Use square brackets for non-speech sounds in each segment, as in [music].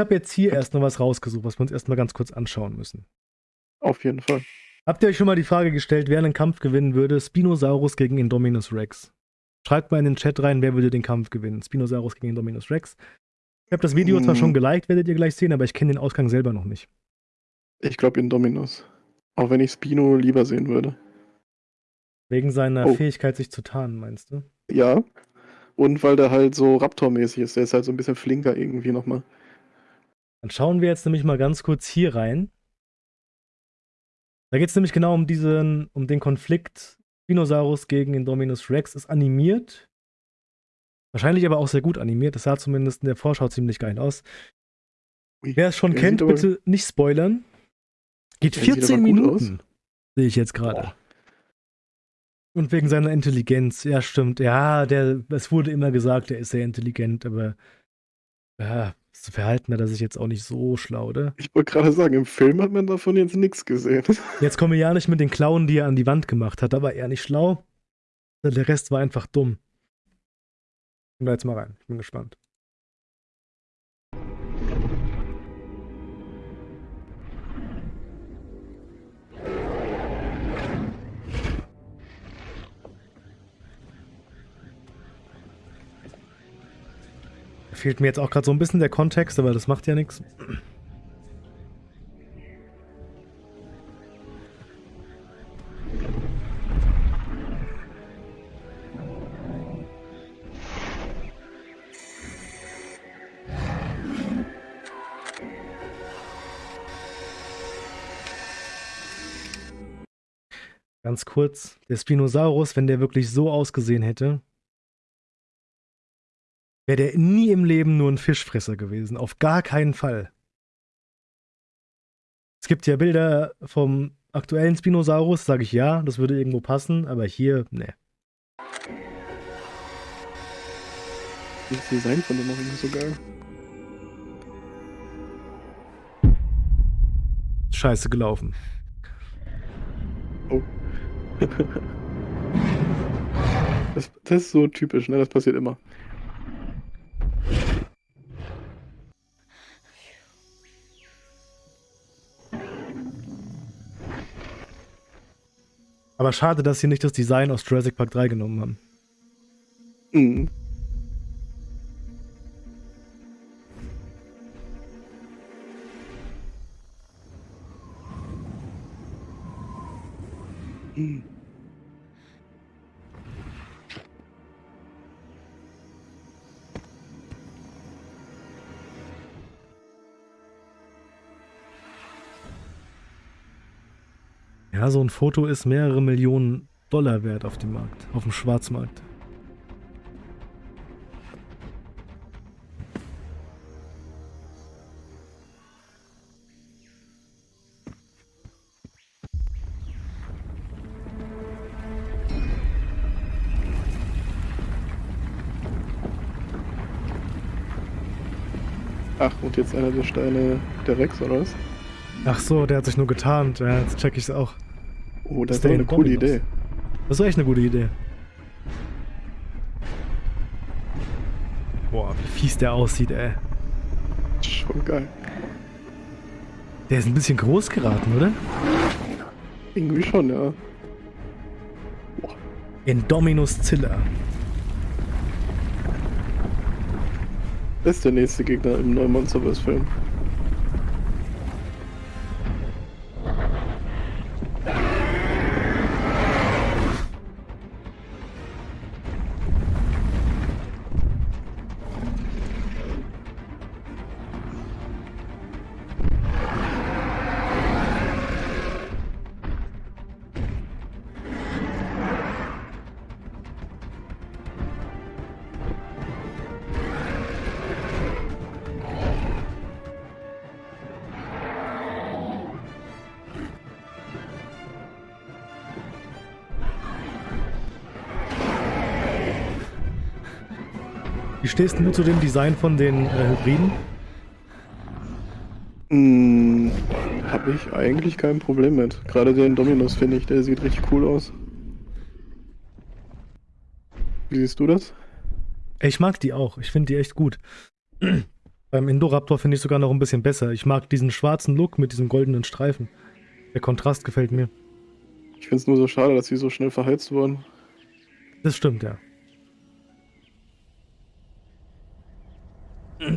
Ich habe jetzt hier erst noch was rausgesucht, was wir uns erstmal ganz kurz anschauen müssen. Auf jeden Fall. Habt ihr euch schon mal die Frage gestellt, wer einen Kampf gewinnen würde? Spinosaurus gegen Indominus Rex. Schreibt mal in den Chat rein, wer würde den Kampf gewinnen? Spinosaurus gegen Indominus Rex. Ich habe das Video hm. zwar schon geliked, werdet ihr gleich sehen, aber ich kenne den Ausgang selber noch nicht. Ich glaube Indominus. Auch wenn ich Spino lieber sehen würde. Wegen seiner oh. Fähigkeit, sich zu tarnen, meinst du? Ja. Und weil der halt so Raptor-mäßig ist. Der ist halt so ein bisschen flinker irgendwie nochmal. Dann schauen wir jetzt nämlich mal ganz kurz hier rein. Da geht es nämlich genau um diesen, um den Konflikt Spinosaurus gegen Indominus Rex. Ist animiert. Wahrscheinlich aber auch sehr gut animiert. Das sah zumindest in der Vorschau ziemlich geil aus. Wer es schon kennt, bitte nicht spoilern. Geht 14 Minuten. Sehe ich jetzt gerade. Und wegen seiner Intelligenz, ja, stimmt. Ja, der, es wurde immer gesagt, er ist sehr intelligent, aber ja, das Verhalten hat er sich jetzt auch nicht so schlau, oder? Ich wollte gerade sagen, im Film hat man davon jetzt nichts gesehen. [laughs] Jetzt komme ich ja nicht mit den Klauen, die er an die Wand gemacht hat. Da war er nicht schlau. Der Rest war einfach dumm. Gehen wir jetzt mal rein. Ich bin gespannt. Fehlt mir jetzt auch gerade so ein bisschen der Kontext, aber das macht ja nichts. Ganz kurz, der Spinosaurus, wenn der wirklich so ausgesehen hätte, wäre der nie im Leben nur ein Fischfresser gewesen. Auf gar keinen Fall. Es gibt ja Bilder vom aktuellen Spinosaurus, sage ich ja, das würde irgendwo passen, aber hier, ne. Das Design von dem auch immer so geil. Scheiße gelaufen. Oh. [laughs] das, das ist so typisch, ne? Das passiert immer. Aber schade, dass sie nicht das Design aus Jurassic Park 3 genommen haben. Mhm. Mhm. Ja, so ein Foto ist mehrere Millionen Dollar wert auf dem Markt, auf dem Schwarzmarkt. Ach, und jetzt einer der Steine der Rex, oder was? Ach so, der hat sich nur getarnt. Ja, jetzt check ich's auch. Oh, das, ist doch eine coole Idee. Das ist echt eine gute Idee. Boah, wie fies der aussieht, ey. Schon geil. Der ist ein bisschen groß geraten, oder? Irgendwie schon, ja. Boah. Indominus Zilla. Das ist der nächste Gegner im neuen Monsterverse-Film. Wie stehst du zu dem Design von den äh, Hybriden? Hm, habe ich eigentlich kein Problem mit. Gerade den Dominus finde ich, der sieht richtig cool aus. Wie siehst du das? Ich mag die auch. Ich finde die echt gut. [clears throat] Beim Indoraptor finde ich sogar noch ein bisschen besser. Ich mag diesen schwarzen Look mit diesem goldenen Streifen. Der Kontrast gefällt mir. Ich finde es nur so schade, dass sie so schnell verheizt wurden. Das stimmt, ja.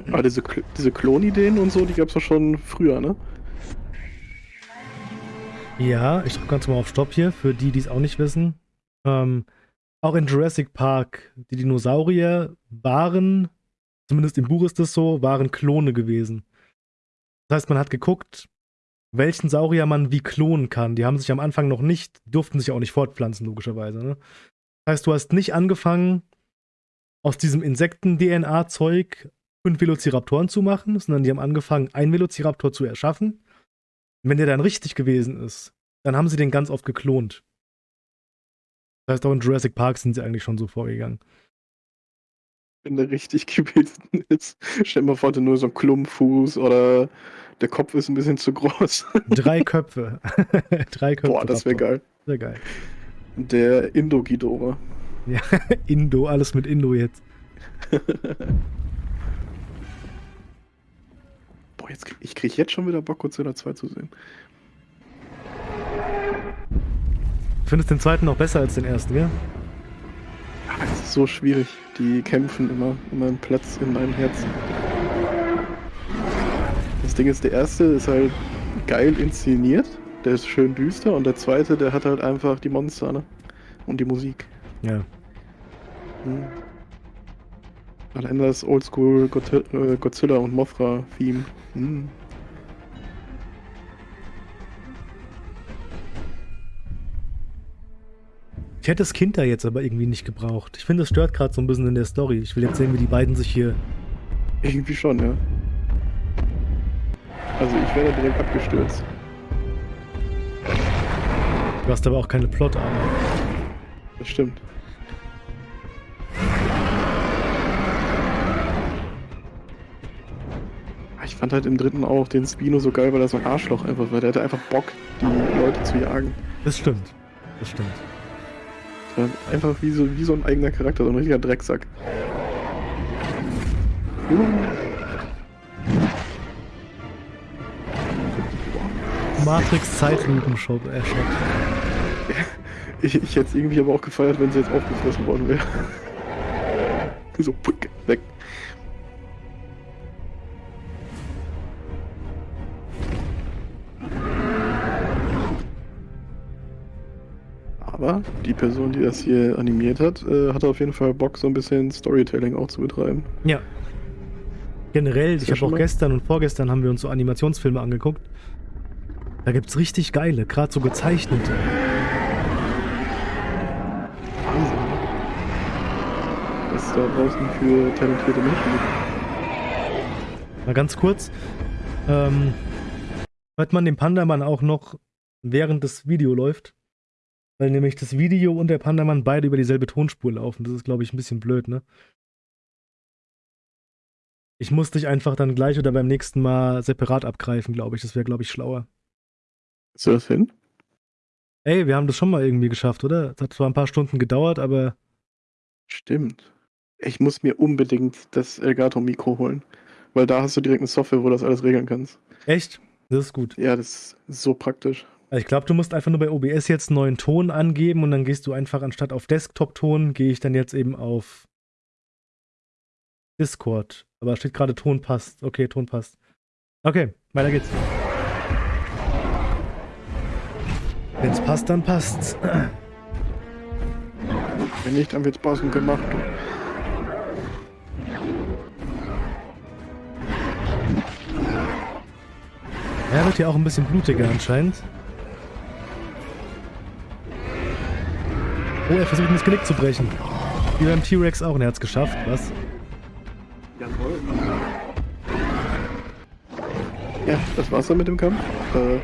Aber diese, Kl- diese Klonideen und so, die gab es doch schon früher, ne? Ja, ich drücke ganz mal auf Stopp hier, für die, die es auch nicht wissen. Ähm, auch in Jurassic Park, die Dinosaurier waren, zumindest im Buch ist es so, waren Klone gewesen. Das heißt, man hat geguckt, welchen Saurier man wie klonen kann. Die haben sich am Anfang noch nicht, durften sich auch nicht fortpflanzen, logischerweise. Ne? Das heißt, du hast nicht angefangen, aus diesem Insekten-DNA-Zeug fünf Velociraptoren zu machen, sondern die haben angefangen, einen Velociraptor zu erschaffen. Und wenn der dann richtig gewesen ist, dann haben sie den ganz oft geklont. Das heißt, auch in Jurassic Park sind sie eigentlich schon so vorgegangen. Wenn der richtig [laughs] gewesen ist. Stell mal vor, der nur so ein Klumpfuß oder der Kopf ist ein bisschen zu groß. [laughs] Drei Köpfe. [laughs] Drei Köpfe. Boah, das wäre geil. Sehr geil. Der Indogidora. Ja, Indo, alles mit Indo jetzt. Boah, jetzt ich krieg jetzt schon wieder Bock, Godzilla 2 zu sehen. Du findest den zweiten noch besser als den ersten, gell? Aber es ist so schwierig. Die kämpfen immer um einen Platz in meinem Herzen. Das Ding ist, der erste ist halt geil inszeniert. Der ist schön düster. Und der zweite, der hat halt einfach die Monster, ne? Und die Musik. Ja. Hm. Allein das Oldschool Godzilla, äh, Godzilla und Mothra-Theme. Hm. Ich hätte das Kind da jetzt aber irgendwie nicht gebraucht. Ich finde, das stört gerade so ein bisschen in der Story. Ich will jetzt sehen, wie die beiden sich hier. Irgendwie schon, ja. Also ich wäre direkt abgestürzt. Du hast aber auch keine Plotarme. Das stimmt. Ich fand halt im dritten auch den Spino so geil, weil er so ein Arschloch einfach war. Der hatte einfach Bock, die Leute zu jagen. Das stimmt. Das stimmt. Das einfach wie so, wie so ein eigener Charakter, so ein richtiger Drecksack. Matrix Zeitlupenshot. Äh, Shot. [laughs] Ich, ich hätte es irgendwie aber auch gefeiert, wenn sie jetzt aufgefressen worden wäre. [laughs] so, weg. Aber die Person, die das hier animiert hat, äh, hatte auf jeden Fall Bock, so ein bisschen Storytelling auch zu betreiben. Ja. Generell, ich habe auch mal- gestern und vorgestern haben wir uns so Animationsfilme angeguckt. Da gibt's richtig geile, gerade so gezeichnete. Wahnsinn. Was es da draußen für talentierte Menschen gibt. Mal ganz kurz. Ähm, hört man den Pandamann auch noch, während das Video läuft? Weil nämlich das Video und der Pandamann beide über dieselbe Tonspur laufen. Das ist, glaube ich, ein bisschen blöd, ne? Ich muss dich einfach dann gleich oder beim nächsten Mal separat abgreifen, glaube ich. Das wäre, glaube ich, schlauer. Ist das hin? Ey, wir haben das schon mal irgendwie geschafft, oder? Es hat zwar ein paar Stunden gedauert, aber Stimmt. Ich muss mir unbedingt das Elgato-Mikro holen. Weil da hast du direkt eine Software, wo du das alles regeln kannst. echt? Das ist gut. Ja, das ist so praktisch. Also ich glaube, du musst einfach nur bei OBS jetzt einen neuen Ton angeben und dann gehst du einfach anstatt auf Desktop-Ton, gehe ich dann jetzt eben auf Discord. Aber steht gerade Ton passt. Okay, Ton passt. Okay, weiter geht's. Wenn's passt, dann passt's. Wenn nicht, dann wird's passend gemacht. Er wird ja auch ein bisschen blutiger anscheinend. Oh, er versucht ihm das Genick zu brechen. Wie beim T-Rex auch und er hat's geschafft, was? Jawohl. Ja, das war's dann mit dem Kampf. Äh,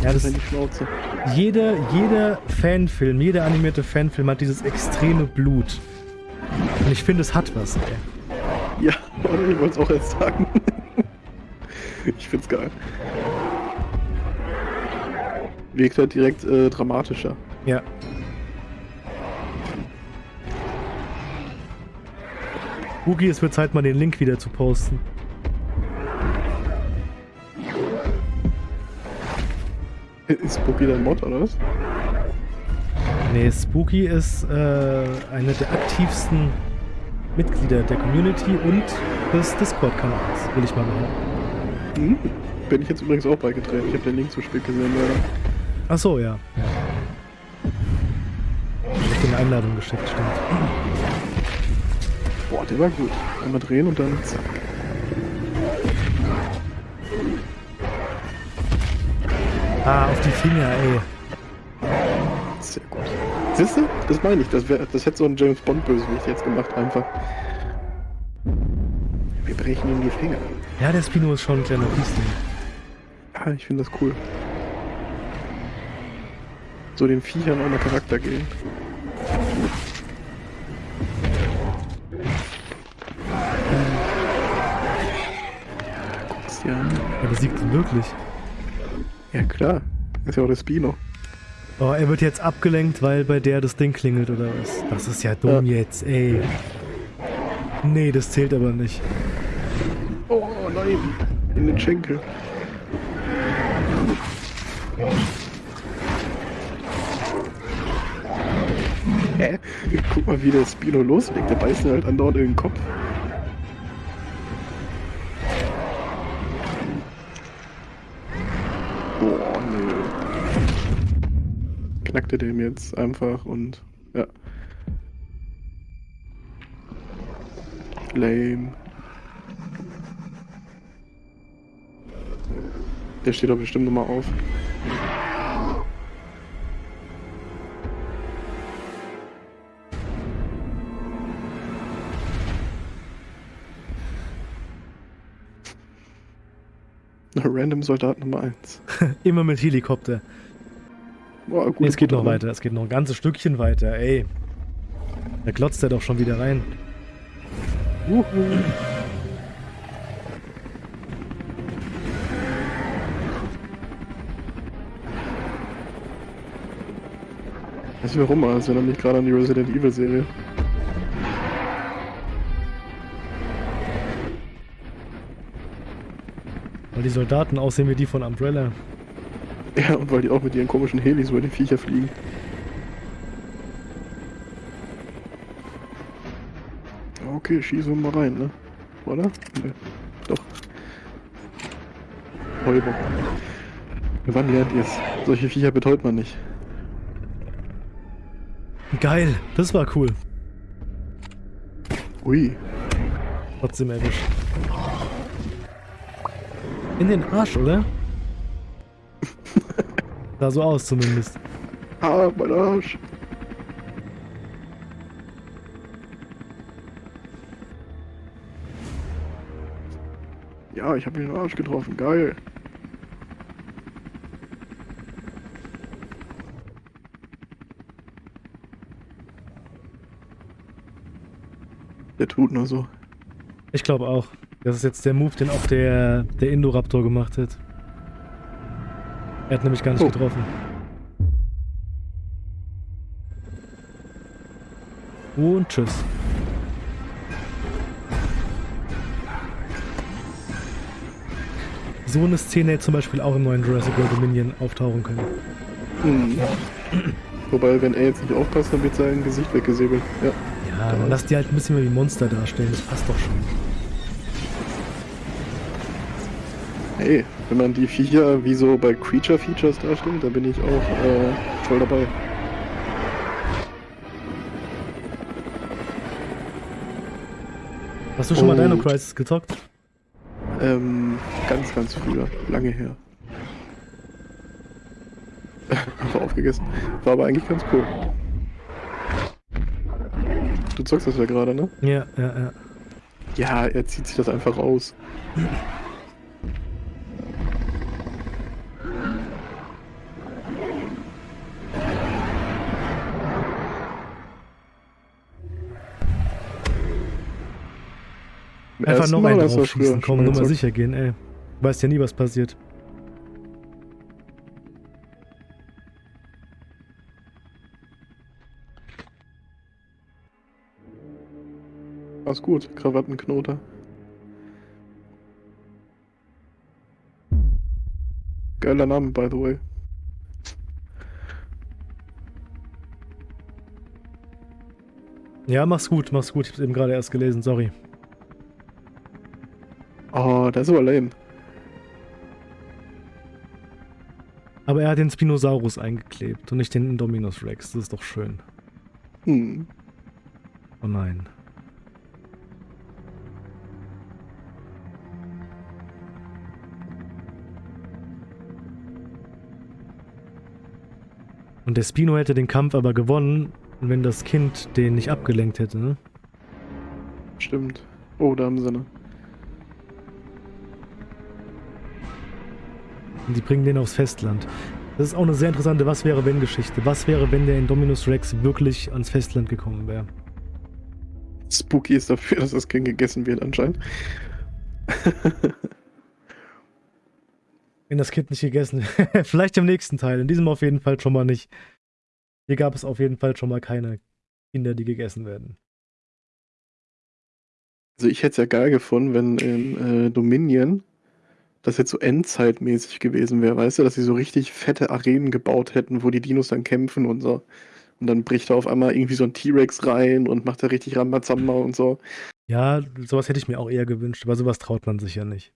ist ja das- in die Schnauze. jeder, jeder Fanfilm, jeder animierte Fanfilm hat dieses extreme Blut. Und ich finde, es hat was, ey. Ja, ich wollte es auch erst sagen. [laughs] ich find's geil. Wirkt halt direkt äh, dramatischer. Ja. Boogie, es wird Zeit, mal den Link wieder zu posten. [laughs] Spooky dein Mod oder was? Nee, Spooky ist äh, eine der aktivsten Mitglieder der Community und des Discord-Kanals, will ich mal behaupten. Hm. Bin ich jetzt übrigens auch beigetreten. Ich habe den Link zu spät gesehen, leider. Ach so, ja. ja. Ich hab dir eine Einladung geschickt, stimmt. Boah, der war gut. Einmal drehen und dann zack. Ah, auf die Finger, ey. Sehr gut. Siehst du? Das meine ich. Das, wär, das hätte so ein James Bond-Bösewicht jetzt gemacht, einfach. Wir brechen ihm die Finger. Ja, der Spino ist schon ein kleiner Piesling. Ja, ich finde das cool. So den Viechern auch mal Charakter geben. Ja, guck's dir an. Er besiegt ihn wirklich. Ja klar. Ist ja auch der Spino. Oh, er wird jetzt abgelenkt, weil bei der das Ding klingelt oder was? Das ist ja dumm Ja. jetzt, ey. Nee, das zählt aber nicht. Oh nein. In den Schenkel. Hä? Guck mal, wie der Spino loslegt. Der beißt ihn halt andauernd in den Kopf. Knackte dem jetzt einfach und ja. Lame. Der steht doch bestimmt nochmal auf. Random Soldat Nummer 1. [laughs] Immer mit Helikopter. Boah, Nee, es geht noch aber- weiter, es geht noch ein ganzes Stückchen weiter, ey. Da glotzt er doch schon wieder rein. Uhu. Weißt du warum? Also erinnert mich gerade an die Resident Evil Serie. Weil die Soldaten aussehen wie die von Umbrella. Ja, und weil die auch mit ihren komischen Helis über die Viecher fliegen. Okay, schießen wir mal rein, ne? Oder? Ne. Doch. Räuber. Wann lernt ihr's? Solche Viecher betäubt man nicht. Geil, das war cool. Ui. Trotzdem erwischt. In den Arsch, oder? Sah so aus zumindest. Ah, mein Arsch. Ja, ich habe ihn den Arsch getroffen. Geil. Der tut nur so. Ich glaube auch. Das ist jetzt der Move, den auch der, der Indoraptor gemacht hat. Er hat nämlich gar nicht Oh. getroffen. Und tschüss. So eine Szene hätte zum Beispiel auch im neuen Jurassic World Dominion auftauchen können. Mhm. Wobei, wenn er jetzt nicht aufpasst, dann wird sein Gesicht weggesäbelt. Ja. Ja, dann lass die halt ein bisschen mehr wie Monster darstellen. Das passt doch schon. Hey, wenn man die Viecher wie so bei Creature Features darstellt, dann bin ich auch äh, voll dabei. Hast du schon mal Oh. Dino Crisis gezockt? Ähm, ganz, ganz früher. Lange her. [laughs] Einfach aufgegessen. War aber eigentlich ganz cool. Du zockst das ja gerade, ne? Ja, ja, ja. Ja, er zieht sich das einfach raus. Einfach noch einen draufschießen, komm, nur mal sicher gehen, ey. Weißt ja nie, was passiert. Alles gut, Krawattenknoter. Geiler Name, by the way. Ja, mach's gut, mach's gut. Ich hab's eben gerade erst gelesen, sorry. Oh, das ist aber lame. Aber er hat den Spinosaurus eingeklebt und nicht den Indominus Rex. Das ist doch schön. Hm. Oh nein. Und der Spino hätte den Kampf aber gewonnen, wenn das Kind den nicht abgelenkt hätte, ne? Stimmt. Oh, da haben sie ne. Und die bringen den aufs Festland. Das ist auch eine sehr interessante Was wäre wenn Geschichte. Was wäre, wenn der Indominus Rex wirklich ans Festland gekommen wäre? Spooky ist dafür, dass das Kind gegessen wird anscheinend. Wenn das Kind nicht gegessen [laughs] Vielleicht im nächsten Teil. In diesem auf jeden Fall schon mal nicht. Hier gab es auf jeden Fall schon mal keine Kinder, die gegessen werden. Also ich hätte es ja geil gefunden, wenn in äh, Dominion das jetzt so endzeitmäßig gewesen wäre, weißt du, dass sie so richtig fette Arenen gebaut hätten, wo die Dinos dann kämpfen und so. Und dann bricht da auf einmal irgendwie so ein T-Rex rein und macht da richtig Rambazamba und so. Ja, sowas hätte ich mir auch eher gewünscht, aber sowas traut man sich ja nicht.